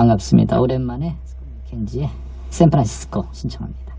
반갑습니다. 오랜만에 켄지의 샌프란시스코 신청합니다.